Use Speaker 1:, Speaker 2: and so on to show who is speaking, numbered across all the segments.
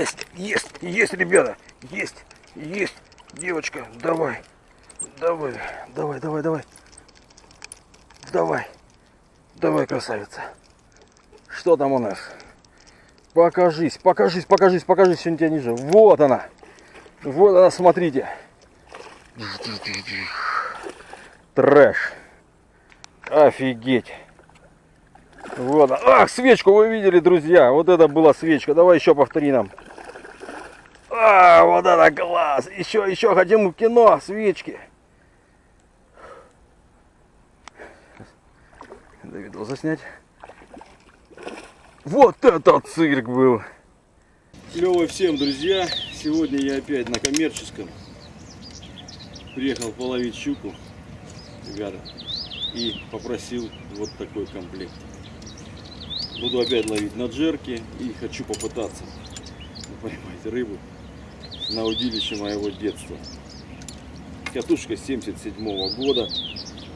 Speaker 1: Есть, есть, есть, ребята. Есть, есть. Девочка, давай. Давай, давай, давай, давай. Давай. Давай, красавица. Что там у нас? Покажись, покажись, покажись, покажись, сегодня тебя ниже. Вот она. Вот она, смотрите. Трэш. Офигеть. Вот. Ах, свечку вы видели, друзья. Вот это была свечка. Давай еще повтори нам. А, вот это класс. Еще, еще хотим в кино. Свечки. Давидова заснять. Вот это цирк был. Клево всем, друзья. Сегодня я опять на коммерческом. Приехал половить щуку, ребята. И попросил вот такой комплект. Буду опять ловить на джерки и хочу попытаться поймать рыбу на удилище моего детства. Катушка 77 -го года,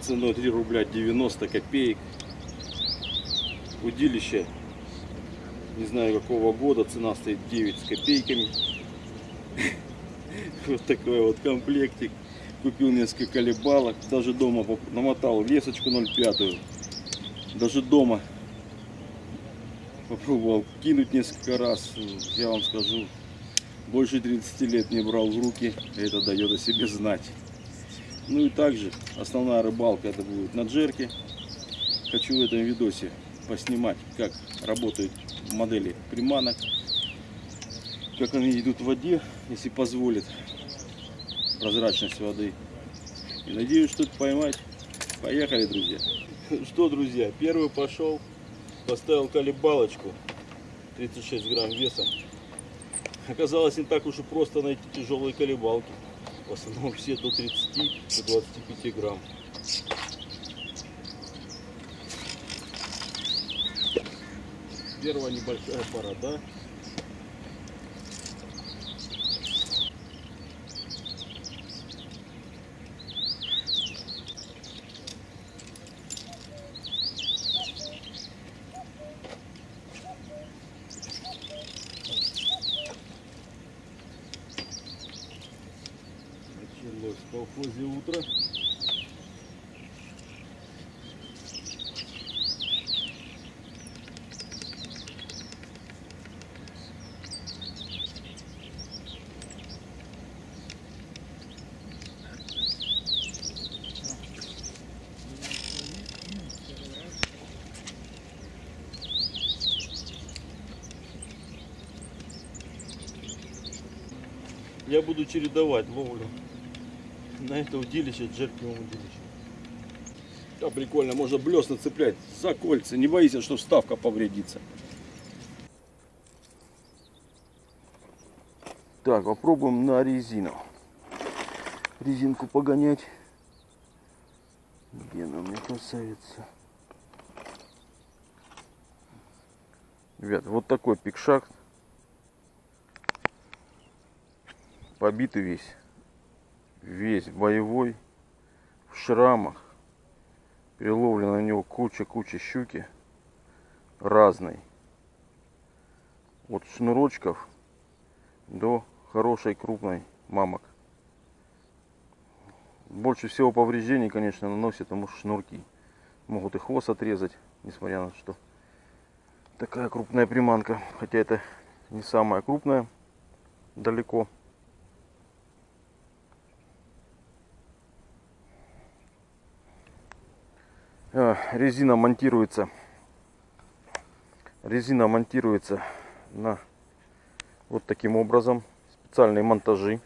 Speaker 1: ценой 3 рубля 90 копеек. Удилище, не знаю какого года, цена стоит 9 с копейками. Вот такой вот комплектик. Купил несколько колебалок, даже дома намотал лесочку 0,5. Даже дома попробовал кинуть несколько раз. Я вам скажу, больше 30 лет не брал в руки. Это дает о себе знать. Ну и также основная рыбалка это будет на джерке. Хочу в этом видосе поснимать, как работают модели приманок, как они идут в воде, если позволит прозрачность воды. И надеюсь что-то поймать. Поехали, друзья. Что, друзья, первый пошел. Поставил колебалочку 36 грамм весом. Оказалось не так уж и просто найти тяжелые колебалки. В основном все до 30 до 25 грамм. Первая небольшая пара, да? Началось в колхозе утро. Я буду чередовать ловлю на это удилище, джеркиевом удилище. Да, прикольно, можно блесна цеплять за кольца, не боись, что вставка повредится. Так, попробуем на резину. Резинку погонять. Где она мне красавица? Ребят, вот такой пикшак. Побитый весь. Весь боевой. В шрамах. Переловлена на него куча-куча щуки. Разной. От шнурочков до хорошей крупной мамок. Больше всего повреждений, конечно, наносят ему шнурки. Могут и хвост отрезать, несмотря на что такая крупная приманка. Хотя это не самая крупная, далеко. Резина монтируется. Резина монтируется на вот таким образом. Специальные монтажи.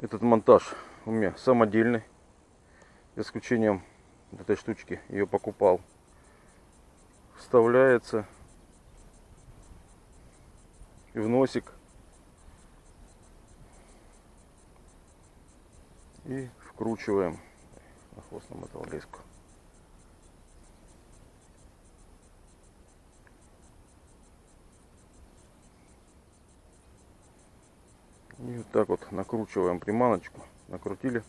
Speaker 1: Этот монтаж у меня самодельный. За исключением этой штучки ее покупал. Вставляется в носик и вкручиваем на хвост намотал леску. И вот так вот накручиваем приманочку. Накрутили.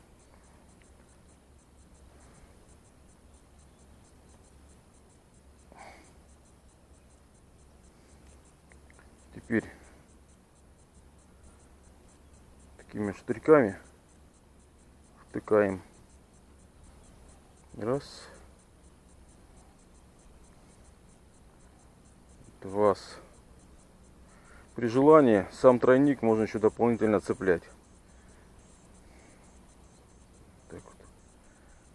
Speaker 1: Теперь такими штырьками втыкаем. Раз. Два. При желании сам тройник можно еще дополнительно цеплять. Так вот.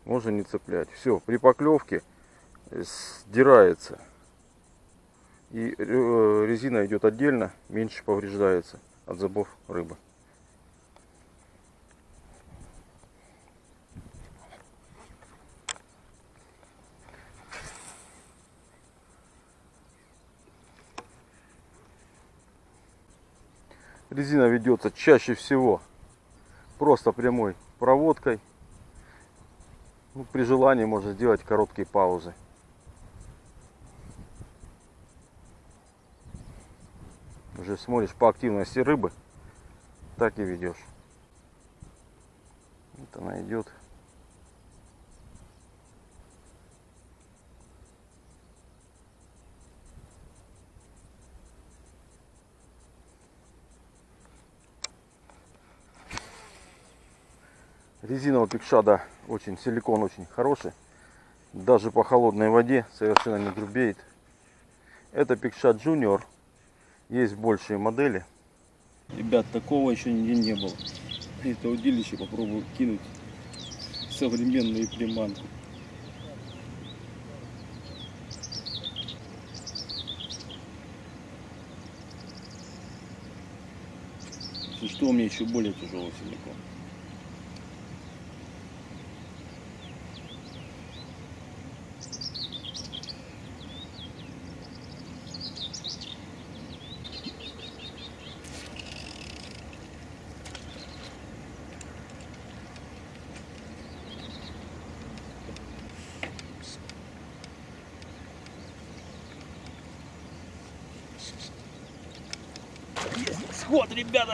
Speaker 1: Можно не цеплять. Все, при поклевке сдирается. И э, резина идет отдельно, меньше повреждается от зубов рыбы. Резина ведется чаще всего просто прямой проводкой. Ну, при желании можно сделать короткие паузы. Уже смотришь по активности рыбы, так и ведешь. Вот она идет. Резина у Пикшада очень, силикон очень хороший. Даже по холодной воде совершенно не грубеет. Это Пикшад Junior. Есть большие модели. Ребят, такого еще нигде не было. Это удилище попробую кинуть современную приманку. Что у меня еще более тяжелый силикон.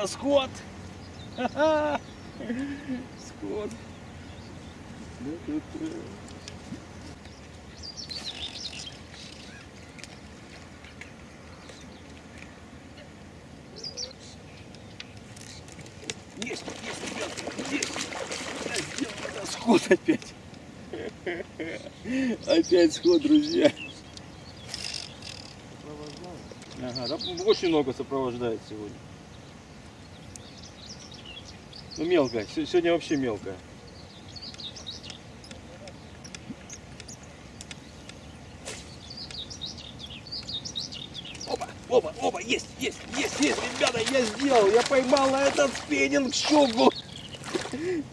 Speaker 1: Ребята, сход. Сход. Есть, есть, ребята, есть. Сход опять. Опять сход, друзья. Ага, да, очень много сопровождает сегодня. Ну мелкая, сегодня вообще мелкая. Опа, опа, опа, есть, есть, есть, есть, ребята, я сделал, я поймал на этот спиннинг щуку.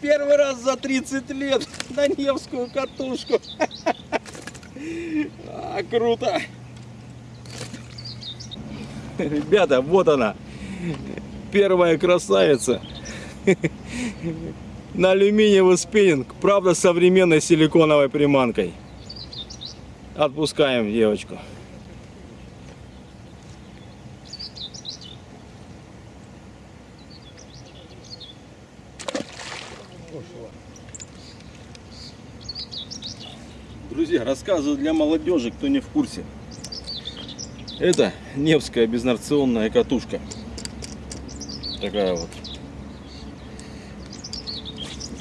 Speaker 1: Первый раз за 30 лет на Невскую катушку. А, круто. Ребята, вот она. Первая красавица на алюминиевый спиннинг, правда современной силиконовой приманкой. Отпускаем девочку. Друзья, рассказываю для молодежи, кто не в курсе. Это Невская безнарционная катушка. Такая вот.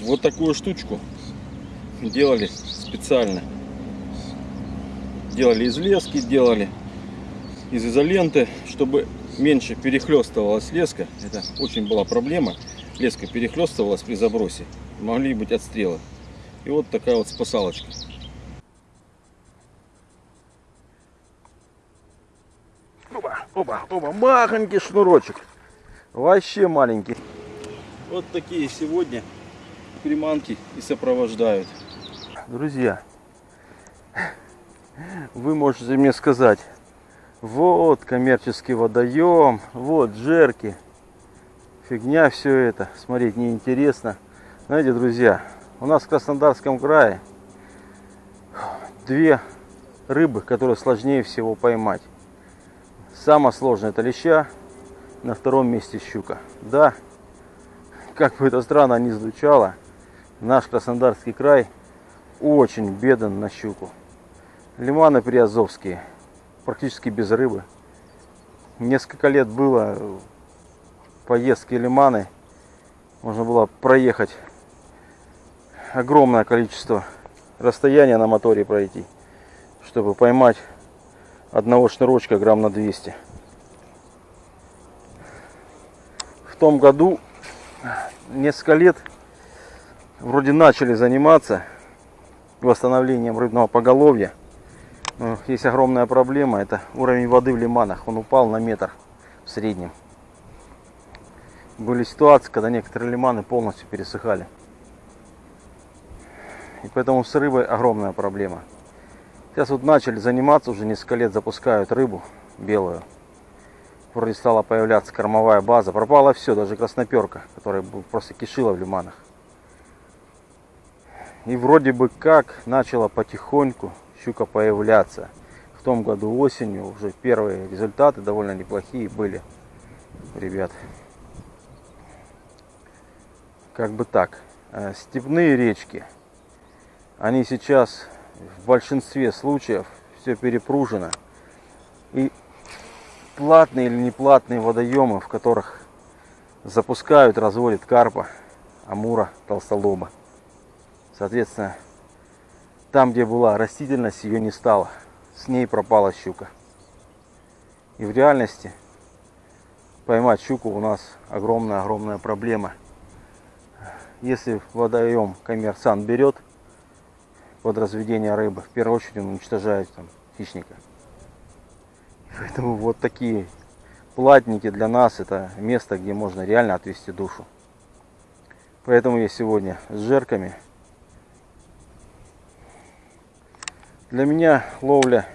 Speaker 1: Вот такую штучку делали специально. Делали из лески, делали из изоленты, чтобы меньше перехлестывалась леска. Это очень была проблема. Леска перехлестывалась при забросе. Могли быть отстрелы. И вот такая вот спасалочка. Оба, оба, оба, махонький шнурочек. Вообще маленький. Вот такие сегодня приманки и сопровождают. Друзья, вы можете мне сказать, вот коммерческий водоем, вот джерки, фигня все это, смотреть неинтересно. Знаете, друзья, у нас в Краснодарском крае две рыбы, которые сложнее всего поймать. Самое сложное это леща, на втором месте щука. Да, как бы это странно не звучало, наш Краснодарский край очень беден на щуку. Лиманы приазовские, практически без рыбы.
Speaker 2: несколько лет было поездки лиманы. Можно было проехать огромное количество расстояния на моторе пройти, чтобы поймать одного шнурочка грамм на 200. В том году несколько лет вроде начали заниматься восстановлением рыбного поголовья. Но есть огромная проблема, это уровень воды в лиманах. Он упал на метр в среднем. Были ситуации, когда некоторые лиманы полностью пересыхали. И поэтому с рыбой огромная проблема. Сейчас вот начали заниматься, уже несколько лет запускают рыбу белую. Вроде стала появляться кормовая база. Пропало все, даже красноперка, которая просто кишила в лиманах. И вроде бы как начала потихоньку щука появляться. В том году осенью уже первые результаты довольно неплохие были, ребят. Как бы так. Э, степные речки, они сейчас в большинстве случаев все перепружено. И платные или неплатные водоемы, в которых запускают, разводят карпа, амура, толстолоба. Соответственно, там, где была растительность, ее не стало. С ней пропала щука. И в реальности поймать щуку у нас огромная-огромная проблема. Если водоем коммерсант берет под разведение рыбы, в первую очередь он уничтожает там, хищника. Поэтому вот такие платники для нас это место, где можно реально отвести душу. Поэтому я сегодня с жерками Для меня ловля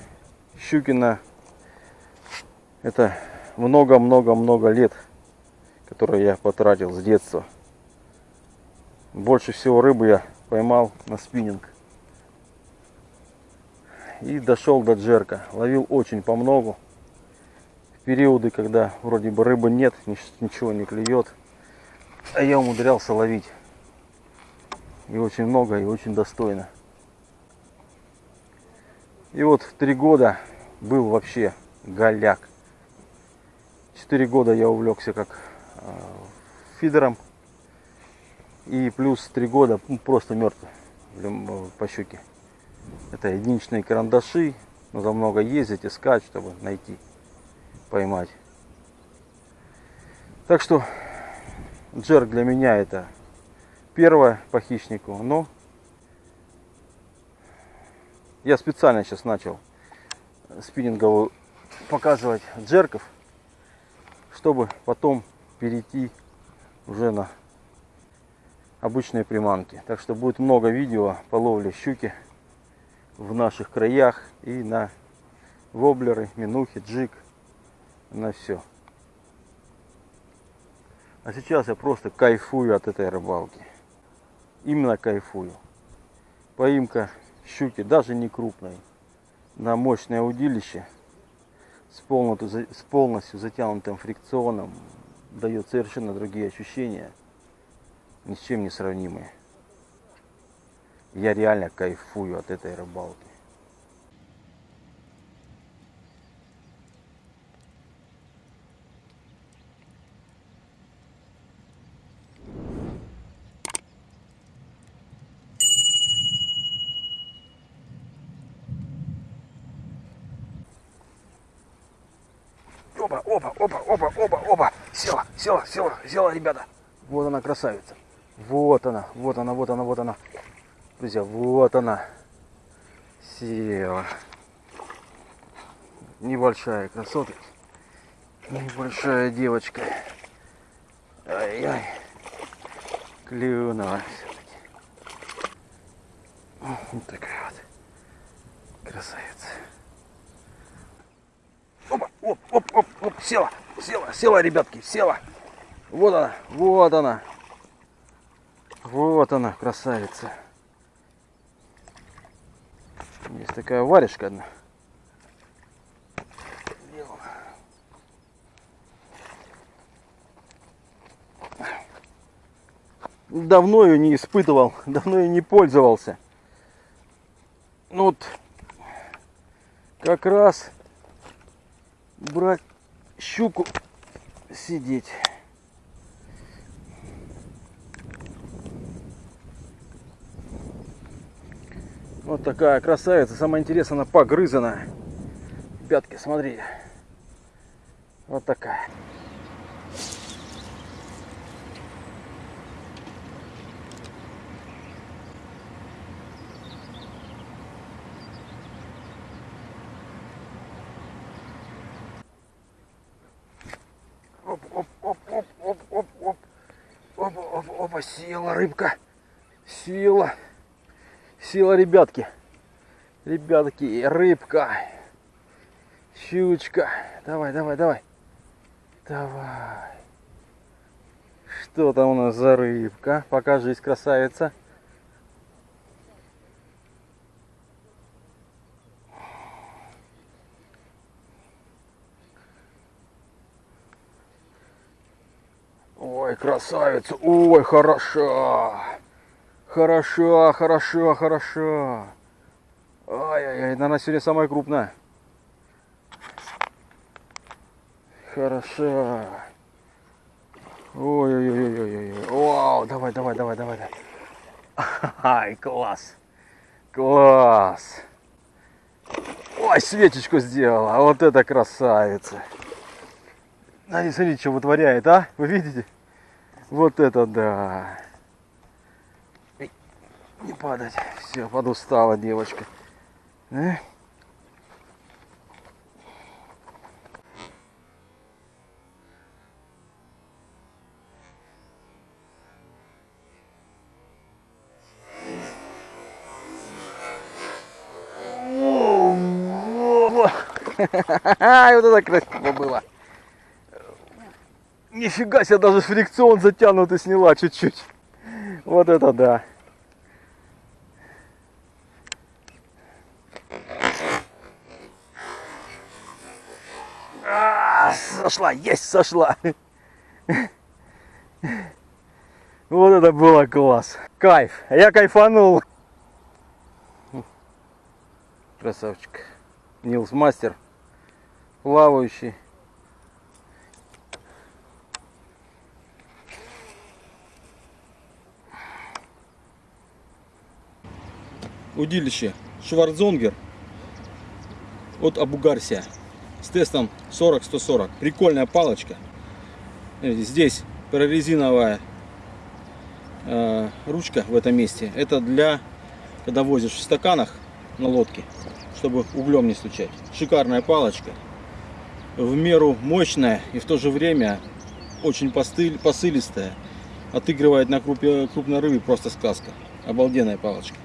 Speaker 2: щукина это много-много-много лет, которые я потратил с детства. Больше всего рыбы я поймал на спиннинг. И дошел до джерка. Ловил очень по многу. В периоды, когда вроде бы рыбы нет, ничего не клюет. А я умудрялся ловить. И очень много, и очень достойно. И вот в три года был вообще голяк. Четыре года я увлекся как э, фидером. И плюс три года ну, просто мертв по щуке. Это единичные карандаши. Нужно много ездить, искать, чтобы найти, поймать. Так что джерк для меня это первое по хищнику. Но я специально сейчас начал спиннинговую показывать джерков, чтобы потом перейти уже на обычные приманки. Так что будет много видео по ловле щуки в наших краях и на воблеры, минухи, джиг, на все. А сейчас я просто кайфую от этой рыбалки. Именно кайфую. Поимка щуки, даже не крупной, на мощное удилище с полностью, с полностью затянутым фрикционом дает совершенно другие ощущения, ни с чем не сравнимые. Я реально кайфую от этой рыбалки. Опа, опа, опа, опа. Села, села, села, села, ребята. Вот она, красавица. Вот она, вот она, вот она, вот она. Друзья, вот она. Села. Небольшая красотка. Небольшая девочка. Ай-яй. Клюнула все-таки. Вот такая вот красавица. Опа, оп, оп, оп, села, села, села, ребятки, села. Вот она, вот она. Вот она, красавица. Есть такая варежка одна. Давно ее не испытывал, давно ее не пользовался. Ну вот, как раз брать щуку сидеть. Вот такая красавица. Самое интересное, она погрызана. Пятки, смотри. Вот такая. Оп, оп, оп, оп, оп, оп, оп. Опа, опа, села рыбка. Села. Сила, ребятки. Ребятки, рыбка. Щучка. Давай, давай, давай. Давай. Что там у нас за рыбка? Покажись, красавица. Ой, красавица. Ой, хороша. Хороша, хороша, хороша. Ай-яй-яй, она сегодня самая крупная. Хороша. Ой-ой-ой-ой-ой. Вау, давай, давай, давай, давай. Ай, класс. Класс. Ой, свечечку сделала. Вот это красавица. Смотри, смотрите, что вытворяет, а? Вы видите? Вот это да. Эй, Не падать. Все, подустала девочка. Э? Вот это красиво было. Нифига себе, даже фрикцион затянутый сняла чуть-чуть. Вот это да. А, сошла, есть, сошла. Вот это было класс. Кайф. Я кайфанул. Красавчик. Нилс мастер. Плавающий. Удилище Шварцзонгер от Абугарсия с тестом 40-140. Прикольная палочка. Видите, Здесь прорезиновая э, ручка в этом месте. Это для, когда возишь в стаканах на лодке, чтобы углем не стучать. Шикарная палочка. В меру мощная и в то же время очень постыль, посылистая. Отыгрывает на крупной рыбе просто сказка. Обалденная палочка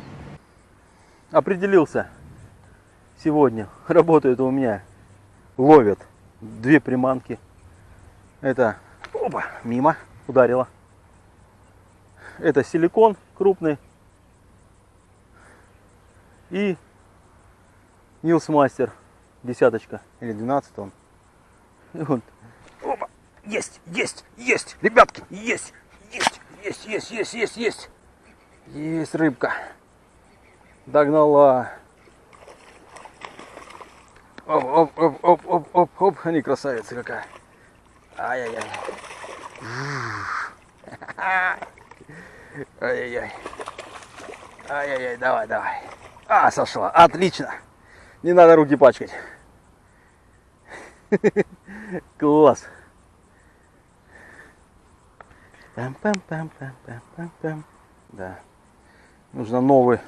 Speaker 2: определился сегодня. Работает у меня. Ловит две приманки. Это опа, мимо ударила. Это силикон крупный. И Нилс Мастер. Десяточка. Или 12 он. И вот. Опа. Есть, есть, есть. Ребятки, есть, есть, есть, есть, есть, есть, есть. Есть рыбка. Догнала. Оп, оп, оп, оп, оп, оп, оп. Они красавица какая. Ай-яй-яй. Ай-яй-яй. Ай-яй-яй, давай, давай. А, сошла. Отлично. Не надо руки пачкать. Класс. Пам-пам-пам-пам-пам-пам. Да. Нужно новый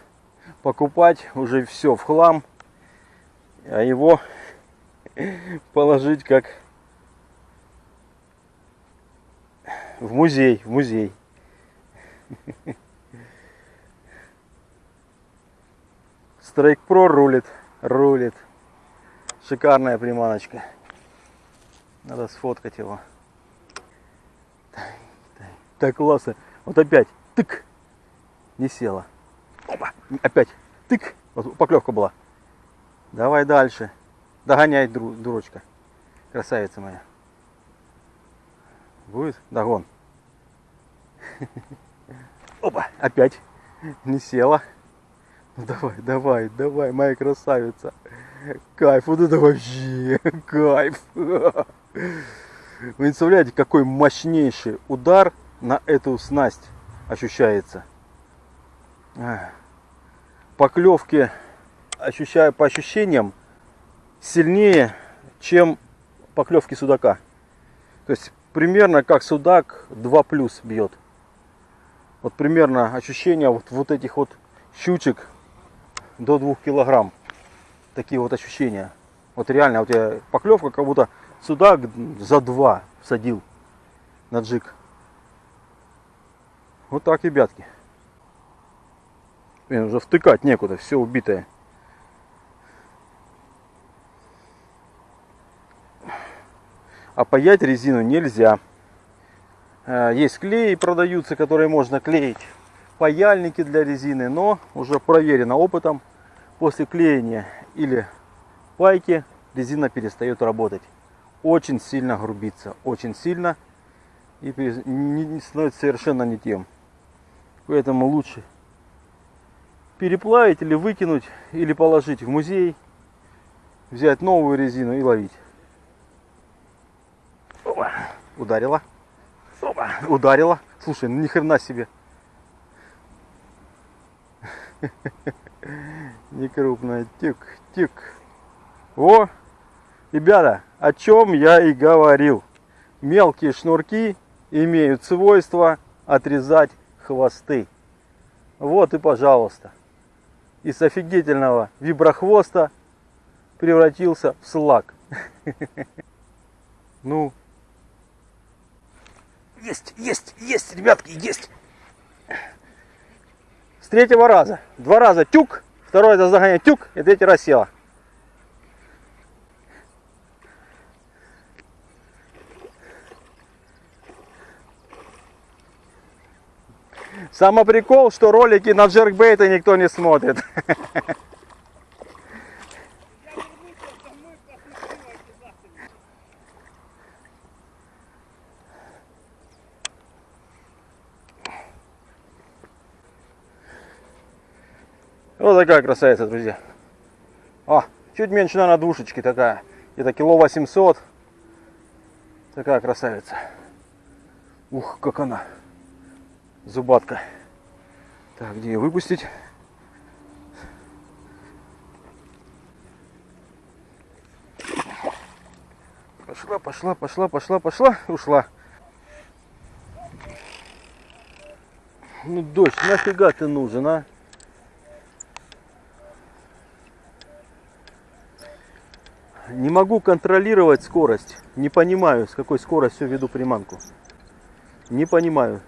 Speaker 2: покупать уже все в хлам, а его положить как в музей, в музей. Страйк Про рулит, рулит. Шикарная приманочка. Надо сфоткать его. Так классно. Вот опять. Тык. Не села. Опять. Тык. Вот поклевка была. Давай дальше. Догоняй, дурочка. Красавица моя. Будет? Догон. Опа. Опять. Не села. Ну давай, давай, давай, моя красавица. Кайф, вот это вообще кайф. Вы представляете, какой мощнейший удар на эту снасть ощущается. Ах. Поклевки, ощущаю по ощущениям, сильнее, чем поклевки судака. То есть примерно как судак 2 плюс бьет. Вот примерно ощущения вот, вот этих вот щучек до 2 килограмм. Такие вот ощущения. Вот реально, у тебя поклевка, как будто судак за 2 садил на джиг. Вот так, ребятки. Блин, уже втыкать некуда, все убитое. А паять резину нельзя. Э, Есть клей продаются, которые можно клеить. Паяльники для резины, но уже проверено опытом. После клеения или пайки резина перестает работать. Очень сильно грубится, очень сильно. И становится совершенно не тем. Поэтому лучше переплавить или выкинуть, или положить в музей, взять новую резину и ловить. Опа, ударила. Опа, ударила. Слушай, ну ни хрена себе. Не крупная. Тик, тик. О, ребята, о чем я и говорил. Мелкие шнурки имеют свойство отрезать хвосты. Вот и пожалуйста. Из офигительного виброхвоста превратился в слаг. Ну. Есть, есть, есть, ребятки, есть. С третьего раза. Два раза тюк, второй раз загоняет тюк, и третий раз села. Самый прикол, что ролики на джеркбейты никто не смотрит. Вот такая красавица, друзья. О, чуть меньше, наверное, двушечки такая. Это кило 800. Такая красавица. Ух, как она. Зубатка. Так, где ее выпустить? Пошла, пошла, пошла, пошла, пошла, ушла. Ну, дождь, нафига ты нужен, а? Не могу контролировать скорость. Не понимаю, с какой скоростью веду приманку. Не понимаю.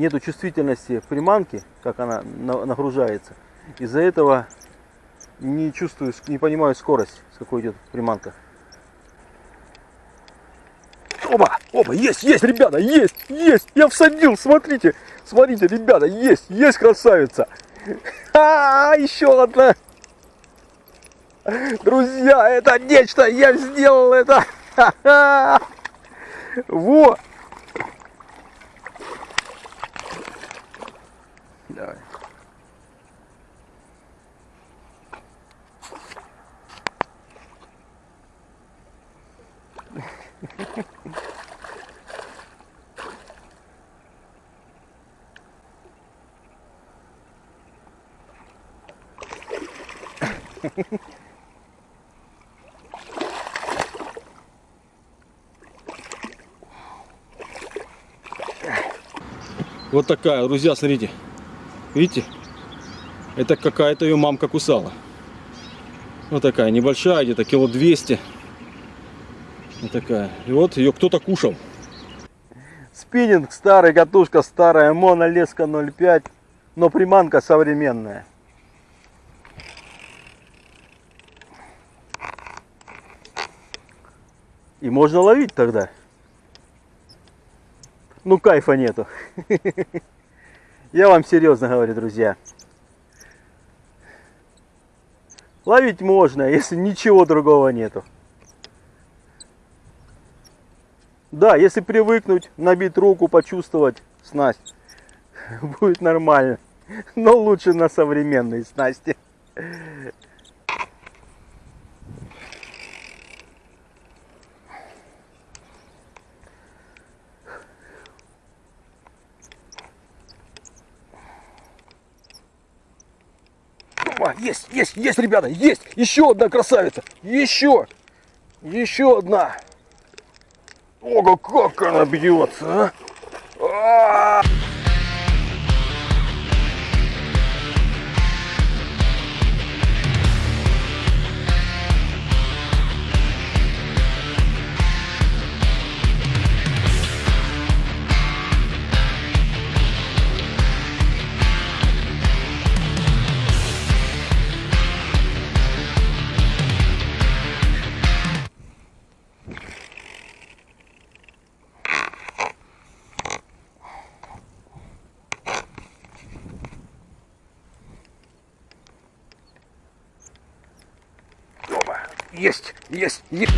Speaker 2: Нету чувствительности приманки, как она на- нагружается. Из-за этого не чувствую, не понимаю скорость, с какой идет приманка. Оба, оба, есть, есть, ребята, есть, есть, я всадил, смотрите, смотрите, ребята, есть, есть красавица. А, еще одна. Друзья, это нечто, я сделал это. Ха-ха. Во. Вот такая, друзья, смотрите. Видите? Это какая-то ее мамка кусала. Вот такая, небольшая, где-то кило 200. Вот такая. И вот ее кто-то кушал. Спиннинг старый, катушка старая, монолеска 0,5, но приманка современная. И можно ловить тогда. Ну кайфа нету. Я вам серьезно говорю, друзья. Ловить можно, если ничего другого нету. Да, если привыкнуть, набить руку, почувствовать снасть, будет нормально. Но лучше на современной снасти. Опа, есть, есть, ребята, есть. Еще одна красавица. Еще. Еще одна. Ого, как она бьется, а! А! Опа, Есть, есть.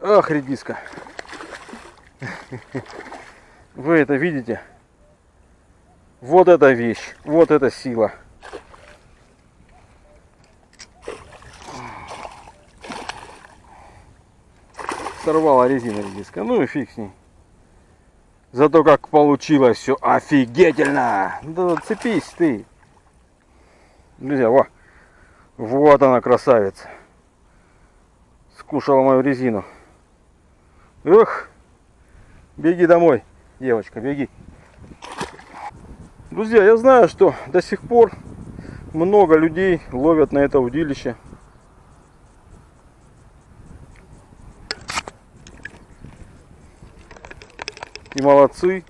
Speaker 2: Ах, редиска. Вы это видите? Вот эта вещь, вот эта сила. Сорвала резина редиска. Ну и фиг с ней. Зато как получилось все офигительно. Да цепись ты. Друзья, во. Вот она красавица. Скушала мою резину. Эх. Беги домой, девочка, беги. Друзья, я знаю, что до сих пор много людей ловят на это удилище. И молодцы.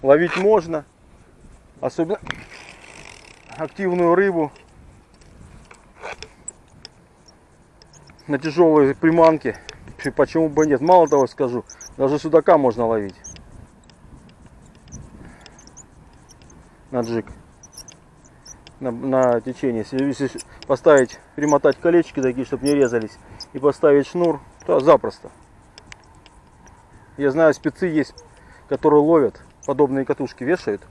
Speaker 2: Ловить можно. Особенно активную рыбу. На тяжелые приманки. Почему бы нет? Мало того скажу, даже судака можно ловить. На джиг. На, на течение. Если, поставить примотать колечки такие чтобы не резались и поставить шнур то запросто. Я знаю спецы есть которые ловят подобные катушки вешают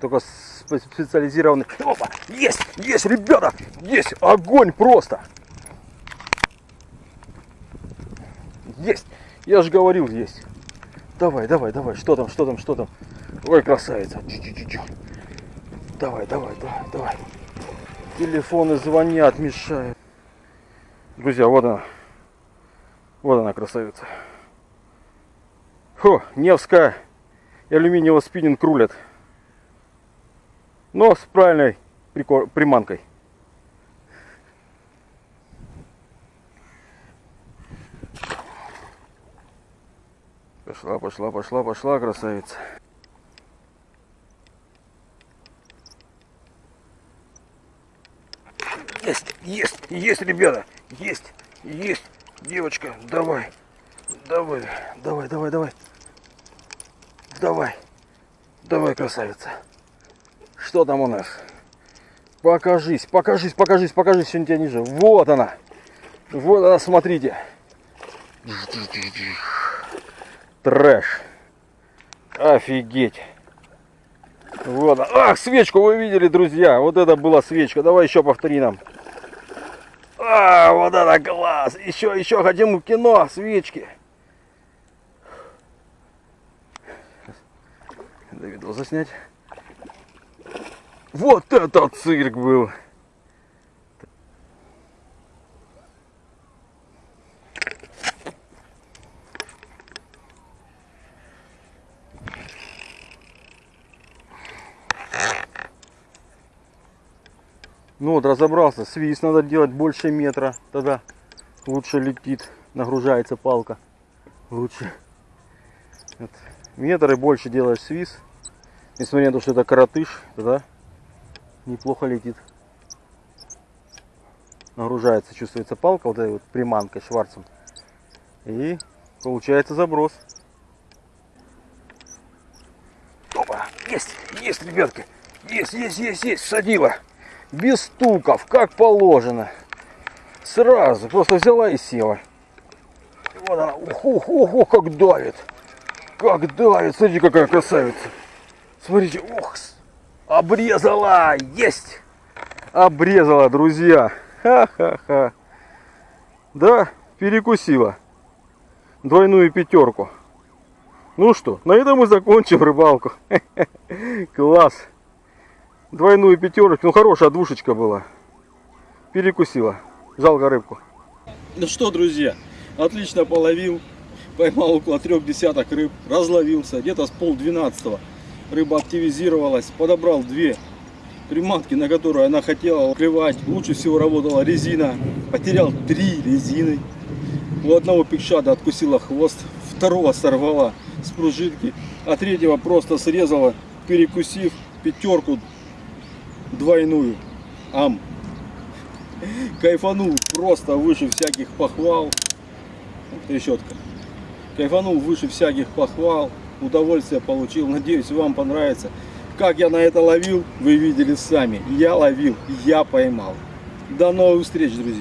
Speaker 2: только специализированные Опа! есть! Есть ребята! Есть! Огонь просто! Есть! Я же говорил есть! Давай давай давай! Что там что там что там? Ой красавица! Чу -чу -чу -чу. Давай, давай, давай, давай. Телефоны звонят, мешают. Друзья, вот она. Вот она, красавица. Фу, Невская и алюминиевый спиннинг рулят. Но с правильной приманкой. Пошла, пошла, пошла, пошла, красавица. Есть, есть, ребята, есть, есть, девочка, давай, давай, давай, давай, давай, давай, давай, красавица. Что там у нас? Покажись, покажись, покажись, покажись, сегодня тебя ниже. Вот она, вот она, смотрите. Трэш. Офигеть. Вот. Ах, свечку вы видели, друзья. Вот это была свечка. Давай еще повтори нам. А, вот это класс! Еще, еще хотим в кино, свечки. Это видео заснять. Вот это цирк был! Ну вот разобрался, свист надо делать больше метра, тогда лучше летит, нагружается палка лучше. Вот. Метр и больше делаешь свист, несмотря на то, что это коротыш, тогда неплохо летит. Нагружается, чувствуется палка вот этой вот приманкой шварцем. И получается заброс. Опа, есть, есть, ребятки, есть, есть, есть, есть, садила без стуков, как положено. Сразу, просто взяла и села. Вот она, ух, ух, ух, ух, как давит. Как давит, смотрите, какая красавица. Смотрите, с- обрезала, есть! Обрезала, друзья. Ха-ха-ха. Да, перекусила. Двойную пятерку. Ну что, на этом мы закончим рыбалку. Класс. Двойную пятерочку. Ну хорошая двушечка была. Перекусила. Жалко рыбку.
Speaker 1: Ну что, друзья, отлично половил. Поймал около трех десяток рыб. Разловился. Где-то с пол двенадцатого рыба активизировалась. Подобрал две приманки, на которые она хотела клевать. Лучше всего работала резина. Потерял три резины. У одного пикшада откусила хвост, второго сорвала с пружинки, а третьего просто срезала, перекусив пятерку двойную. Ам. Кайфанул просто выше всяких похвал. Трещотка. Кайфанул выше всяких похвал. Удовольствие получил. Надеюсь, вам понравится. Как я на это ловил, вы видели сами. Я ловил, я поймал. До новых встреч, друзья.